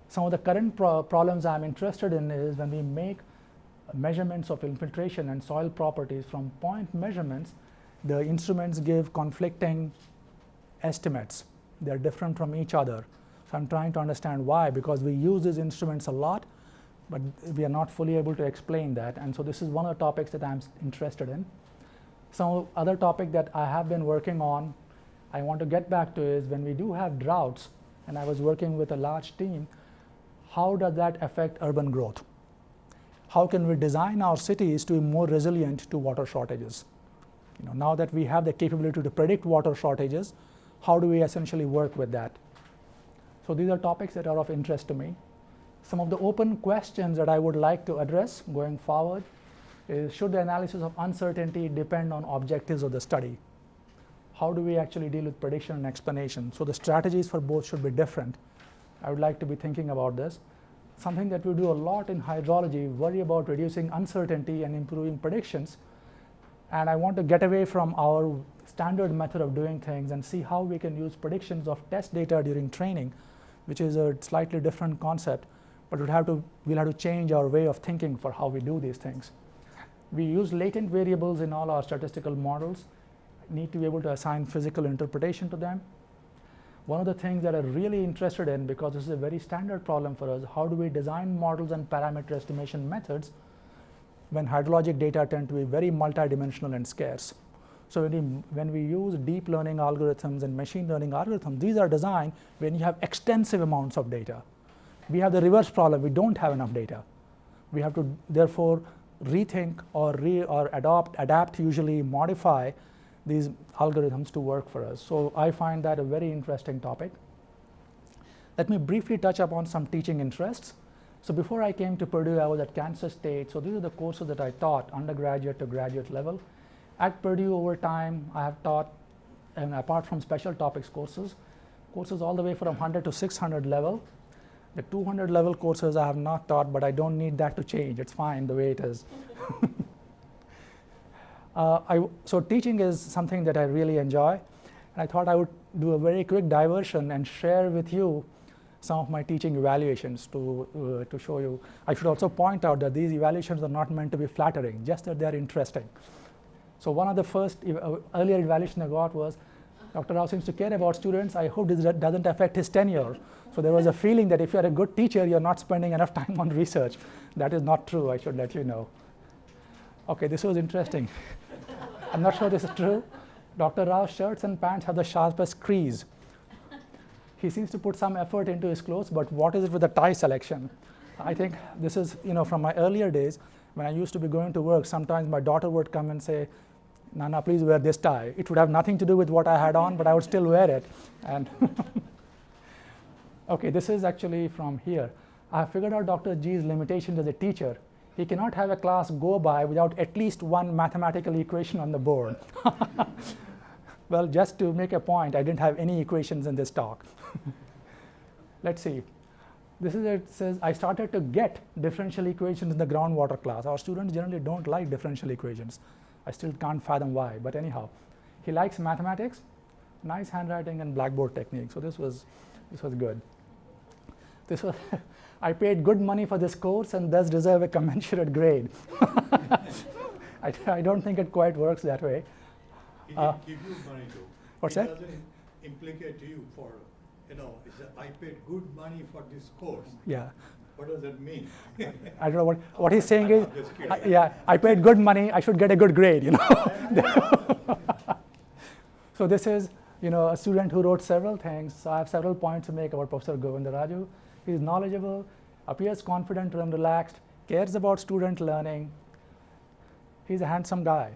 Some of the current pro problems I'm interested in is when we make measurements of infiltration and soil properties from point measurements, the instruments give conflicting estimates. They're different from each other. So I'm trying to understand why, because we use these instruments a lot, but we are not fully able to explain that. And so this is one of the topics that I'm interested in. Some other topic that I have been working on, I want to get back to is when we do have droughts, and I was working with a large team, how does that affect urban growth? How can we design our cities to be more resilient to water shortages? You know, now that we have the capability to predict water shortages, how do we essentially work with that? So these are topics that are of interest to me. Some of the open questions that I would like to address going forward is should the analysis of uncertainty depend on objectives of the study? How do we actually deal with prediction and explanation? So the strategies for both should be different. I would like to be thinking about this. Something that we do a lot in hydrology, worry about reducing uncertainty and improving predictions. And I want to get away from our standard method of doing things and see how we can use predictions of test data during training, which is a slightly different concept, but we'll have to, we'll have to change our way of thinking for how we do these things. We use latent variables in all our statistical models, need to be able to assign physical interpretation to them. One of the things that I'm really interested in, because this is a very standard problem for us, how do we design models and parameter estimation methods when hydrologic data tend to be very multidimensional and scarce. So when we, when we use deep learning algorithms and machine learning algorithms, these are designed when you have extensive amounts of data. We have the reverse problem, we don't have enough data. We have to therefore rethink or, re, or adopt, adapt, usually modify these algorithms to work for us. So I find that a very interesting topic. Let me briefly touch upon some teaching interests. So before I came to Purdue, I was at Kansas State. So these are the courses that I taught, undergraduate to graduate level. At Purdue over time, I have taught, and apart from special topics courses, courses all the way from 100 to 600 level. The 200 level courses I have not taught, but I don't need that to change. It's fine the way it is. uh, I, so teaching is something that I really enjoy. And I thought I would do a very quick diversion and share with you some of my teaching evaluations to, uh, to show you. I should also point out that these evaluations are not meant to be flattering, just that they're interesting. So one of the first ev uh, earlier evaluation I got was, Dr. Rao seems to care about students. I hope this doesn't affect his tenure. So there was a feeling that if you're a good teacher, you're not spending enough time on research. That is not true, I should let you know. Okay, this was interesting. I'm not sure this is true. Dr. Rao's shirts and pants have the sharpest crease. He seems to put some effort into his clothes, but what is it with the tie selection? I think this is, you know, from my earlier days when I used to be going to work, sometimes my daughter would come and say, Nana, please wear this tie. It would have nothing to do with what I had on, but I would still wear it. And okay, this is actually from here. I figured out Dr. G's limitations as a teacher. He cannot have a class go by without at least one mathematical equation on the board. well, just to make a point, I didn't have any equations in this talk. Let's see. This is it says I started to get differential equations in the groundwater class. Our students generally don't like differential equations. I still can't fathom why, but anyhow, he likes mathematics, nice handwriting, and blackboard technique. So this was this was good. This was I paid good money for this course and thus deserve a commensurate grade. I, I, don't think it quite works that way. He uh, give you money though. What's it that? doesn't implicate you for, you know, I paid good money for this course. Yeah. What does that mean? I don't know what, what he's saying is, I, yeah, I paid good money, I should get a good grade, you know. so this is, you know, a student who wrote several things. So I have several points to make about Professor Govindaraju. He's knowledgeable, appears confident and relaxed, cares about student learning. He's a handsome guy.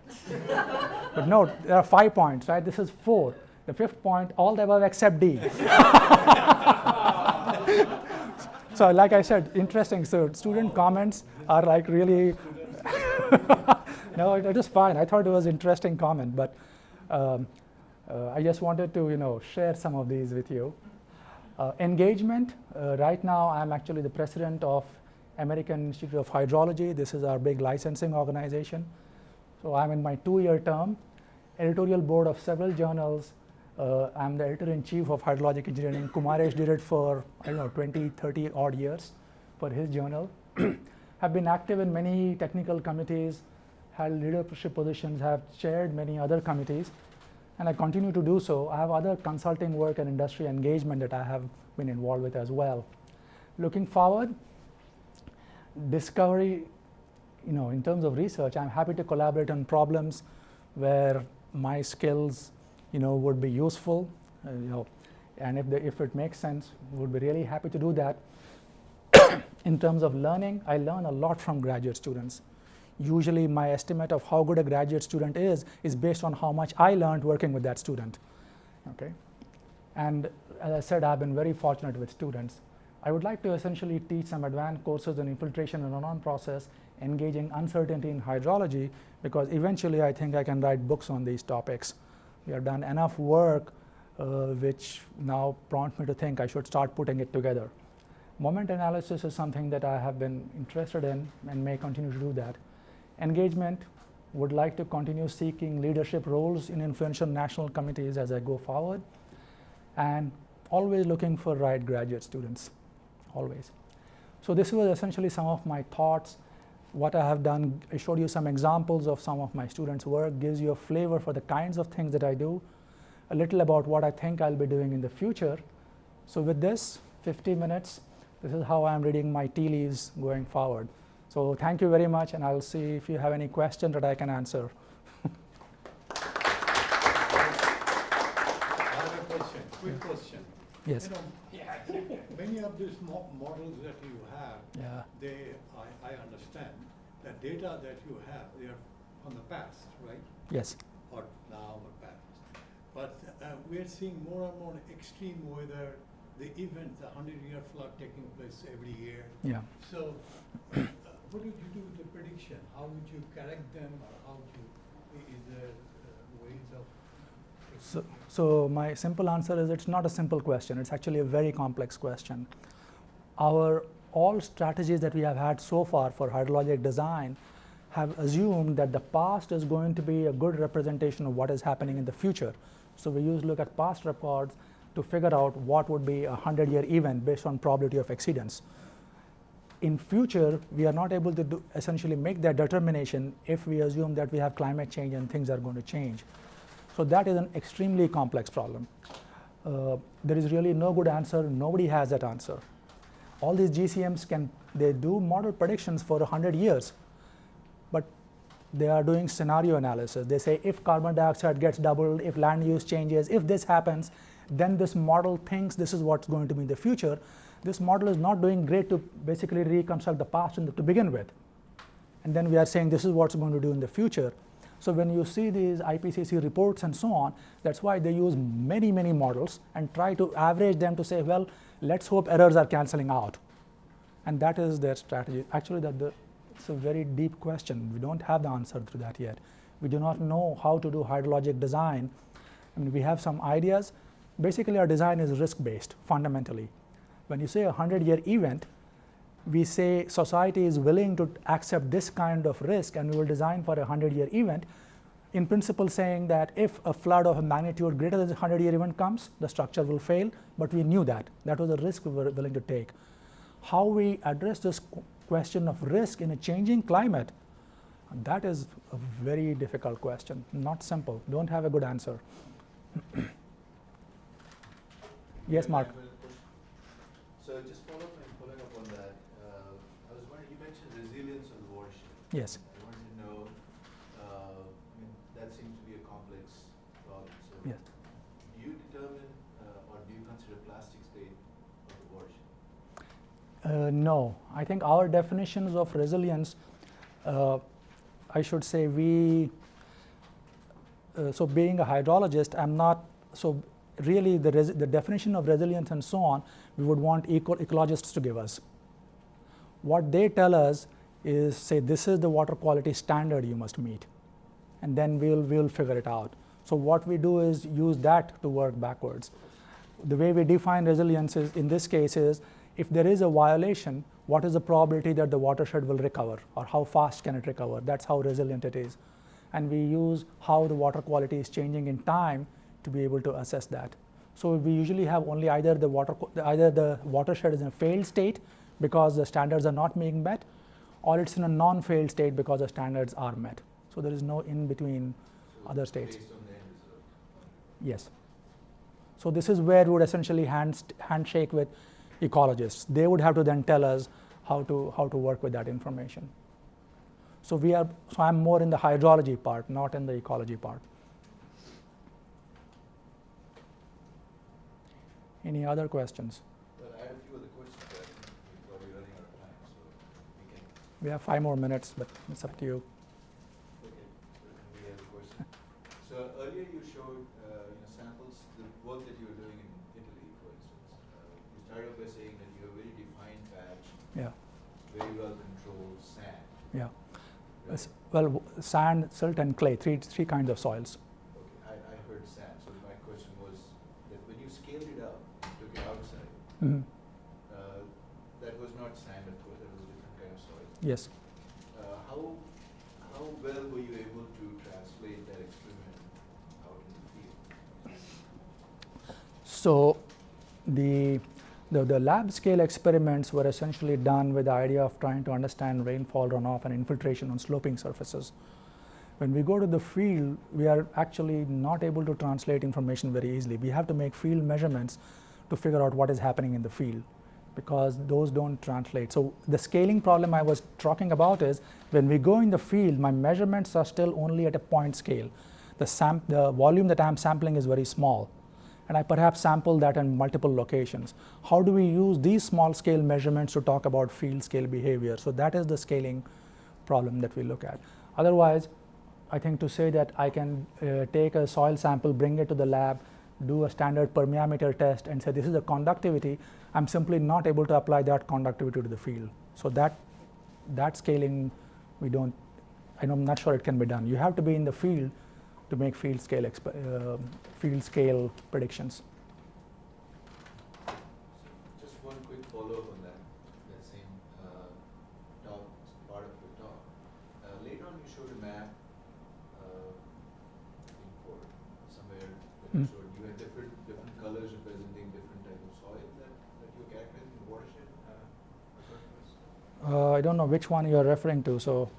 but note, there are five points, right? This is four. The fifth point, all the above except D. so like I said, interesting. So student comments are like really, no, it, it was fine. I thought it was interesting comment, but um, uh, I just wanted to, you know, share some of these with you. Uh, engagement, uh, right now I'm actually the president of American Institute of Hydrology. This is our big licensing organization. So I'm in my two-year term, editorial board of several journals. Uh, I'm the editor-in-chief of hydrologic engineering. Kumaresh did it for, I don't know, 20, 30 odd years for his journal. have been active in many technical committees, held leadership positions, have chaired many other committees and I continue to do so. I have other consulting work and industry engagement that I have been involved with as well. Looking forward, discovery, you know, in terms of research, I'm happy to collaborate on problems where my skills, you know, would be useful, uh, you know, and if, the, if it makes sense, would be really happy to do that. in terms of learning, I learn a lot from graduate students usually my estimate of how good a graduate student is is based on how much I learned working with that student. Okay? And as I said, I've been very fortunate with students. I would like to essentially teach some advanced courses in infiltration and run-on process, engaging uncertainty in hydrology, because eventually I think I can write books on these topics. We have done enough work uh, which now prompt me to think I should start putting it together. Moment analysis is something that I have been interested in and may continue to do that engagement, would like to continue seeking leadership roles in influential national committees as I go forward, and always looking for right graduate students, always. So this was essentially some of my thoughts. What I have done, I showed you some examples of some of my students' work, gives you a flavor for the kinds of things that I do, a little about what I think I'll be doing in the future. So with this, 50 minutes, this is how I'm reading my tea leaves going forward. So thank you very much, and I'll see if you have any question that I can answer. I have a question, quick question. Yes. You know, many of these mo models that you have, yeah. they, I, I understand, data that you have, they are from the past, right? Yes. Or now or past. But uh, we are seeing more and more extreme weather, the event, the 100-year flood taking place every year. Yeah. So what would you do with the prediction? How would you correct them or how would you, is there uh, ways of so, so my simple answer is it's not a simple question. It's actually a very complex question. Our all strategies that we have had so far for hydrologic design have assumed that the past is going to be a good representation of what is happening in the future. So we use look at past records to figure out what would be a 100 year event based on probability of exceedance. In future, we are not able to do, essentially make that determination if we assume that we have climate change and things are going to change. So that is an extremely complex problem. Uh, there is really no good answer. Nobody has that answer. All these GCMs can they do model predictions for 100 years, but they are doing scenario analysis. They say if carbon dioxide gets doubled, if land use changes, if this happens, then this model thinks this is what's going to be in the future. This model is not doing great to basically reconstruct the past the, to begin with. And then we are saying this is what's going to do in the future. So when you see these IPCC reports and so on, that's why they use many, many models and try to average them to say, well, let's hope errors are canceling out. And that is their strategy. Actually, that the, it's a very deep question. We don't have the answer to that yet. We do not know how to do hydrologic design. I mean, we have some ideas. Basically, our design is risk-based, fundamentally. When you say a 100-year event, we say society is willing to accept this kind of risk and we will design for a 100-year event, in principle saying that if a flood of a magnitude greater than the 100-year event comes, the structure will fail, but we knew that. That was a risk we were willing to take. How we address this question of risk in a changing climate, that is a very difficult question, not simple, don't have a good answer. yes, Mark. So just follow up and following up on that, uh, I was wondering, you mentioned resilience of the watershed. Yes. I wanted to know, uh, I mean, that seems to be a complex problem. So Yes. do you determine uh, or do you consider plastic state of the watershed? Uh, no, I think our definitions of resilience, uh, I should say we, uh, so being a hydrologist, I'm not, so really the, the definition of resilience and so on, we would want eco- ecologists to give us. What they tell us is say this is the water quality standard you must meet, and then we'll, we'll figure it out. So what we do is use that to work backwards. The way we define resilience is, in this case is, if there is a violation, what is the probability that the watershed will recover or how fast can it recover? That's how resilient it is. And we use how the water quality is changing in time to be able to assess that. So we usually have only either the water, either the watershed is in a failed state because the standards are not being met, or it's in a non-failed state because the standards are met. So there is no in between So other states. Based on the end result. Yes. So this is where we would essentially hand, handshake with ecologists. They would have to then tell us how to, how to work with that information. So we are, so I'm more in the hydrology part, not in the ecology part. Any other questions? Well, I have a few other questions, but we're running out of time, so we can, We have five more minutes, but it's up to you. okay, so we have a question. So earlier you showed, uh, you know, samples, the work that you were doing in Italy, for instance. Uh, You started off by saying that you have a very defined patch, Yeah, very well controlled sand. yeah. right? Well, sand, silt, and clay, three, three kinds of soils. Okay, I, I heard sand, so my question was that when you scaled it up, took it outside, Mhm. uh, that was not sand, of course, that was a different kind of soil. Yes. Uh, how, how well were you able to translate that experiment out in the field? So the, the, the lab scale experiments were essentially done with the idea of trying to understand rainfall runoff and infiltration on sloping surfaces. When we go to the field, we are actually not able to translate information very easily. We have to make field measurements to figure out what is happening in the field because those don't translate. So the scaling problem I was talking about is when we go in the field, my measurements are still only at a point scale. The, the volume that I'm sampling is very small and I perhaps sample that in multiple locations. How do we use these small scale measurements to talk about field scale behavior? So that is the scaling problem that we look at. Otherwise, I think to say that I can uh, take a soil sample, bring it to the lab, do a standard permeameter test and say this is the conductivity, I'm simply not able to apply that conductivity to the field. So that, that scaling, we don't, I'm not sure it can be done. You have to be in the field to make field scale uh, field scale predictions. So just one quick follow up on that, that same uh, talk, part of your talk. Uh, later on, you showed a map uh, somewhere that mm. you hmm. showed. You had different different colors representing different types of soil that, that you characterized in the watershed. Uh, uh, I don't know which one you are referring to, so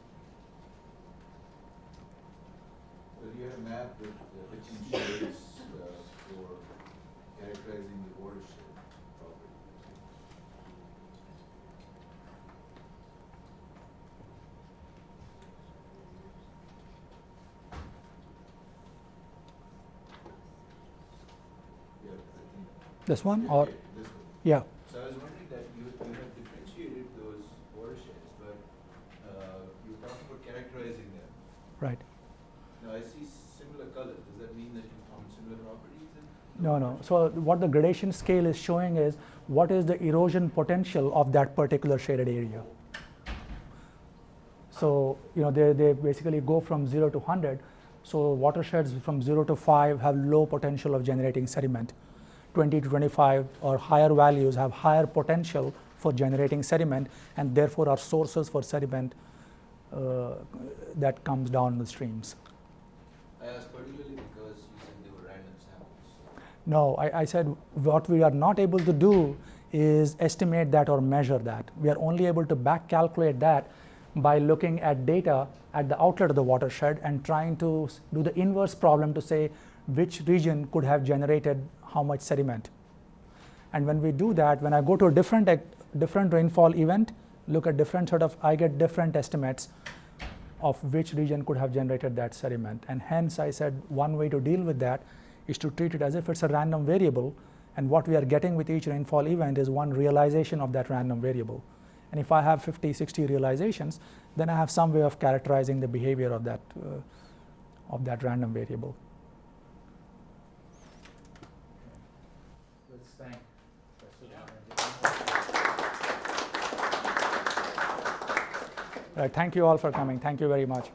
this one or yeah, This one. yeah. So I was wondering that you, you have differentiated those watersheds, but uh, you talking about characterizing them. Right. Now, I see similar colors. Does that mean that you found similar properties in? No, no. So what the gradation scale is showing is what is the erosion potential of that particular shaded area. So you know they, they basically go from zero to hundred. So watersheds from zero to five have low potential of generating sediment. 20 to 25 or higher values have higher potential for generating sediment and therefore are sources for sediment uh, that comes down the streams. I asked particularly because you said they were random samples. No, I, I said what we are not able to do is estimate that or measure that. We are only able to back calculate that by looking at data at the outlet of the watershed and trying to do the inverse problem to say which region could have generated how much sediment. And when we do that, when I go to a different, different rainfall event, look at different sort of, I get different estimates of which region could have generated that sediment. And hence, I said one way to deal with that is to treat it as if it's a random variable. And what we are getting with each rainfall event is one realization of that random variable. And if I have 50, 60 realizations, then I have some way of characterizing the behavior of that, uh, of that random variable. Let's thank Professor Banerjee. Right, thank you all for coming. Thank you very much.